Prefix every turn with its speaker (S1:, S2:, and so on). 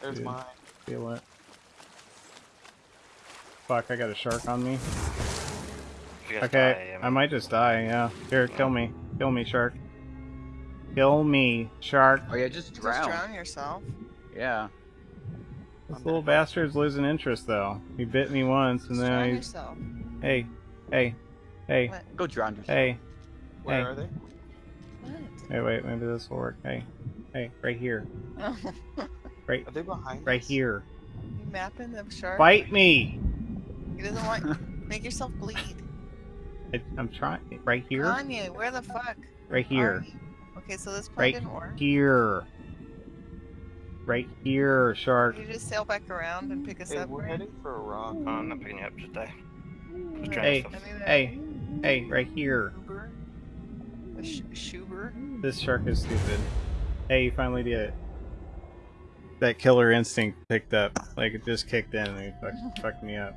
S1: There's
S2: dude.
S1: mine.
S2: Feel it. Fuck, I got a shark on me. Okay,
S3: die,
S2: I might just die, yeah. Here, kill me. Kill me, shark. Kill me, shark.
S4: Oh yeah, just drown.
S5: Just
S4: drown.
S5: drown yourself.
S4: Yeah.
S2: This little bastard's losing interest, though. He bit me once, and
S5: Just
S2: then
S5: drown
S2: he's...
S5: yourself.
S2: Hey, hey, hey,
S5: What?
S4: Go drown yourself.
S2: hey.
S1: Where
S2: Hey.
S1: are they?
S5: What?
S2: Hey, wait, maybe this will work. Hey, hey, right here. Right,
S1: Are they behind
S2: right
S1: us?
S2: here.
S5: you mapping them shark?
S2: Bite me!
S5: He doesn't want. Make yourself bleed.
S2: I, I'm trying. Right here?
S5: Kanye, where the fuck?
S2: Right
S5: are
S2: here.
S5: you? Okay, so this plan
S2: Right
S5: didn't work.
S2: Here. Right here, shark.
S5: Can you just sail back around and pick us
S1: Hey,
S5: up?
S1: we're
S5: Ray?
S1: heading for a rock.
S3: Oh, I'm not picking you up, today. Just drown
S2: Hey.
S3: yourself.
S5: I mean,
S2: Hey, hey, right here.
S5: Schuber? Sh- Schuber?
S2: This shark is stupid. Hey, you finally did it. That killer instinct picked up. Like, it just kicked in and he fucked, fucked me up.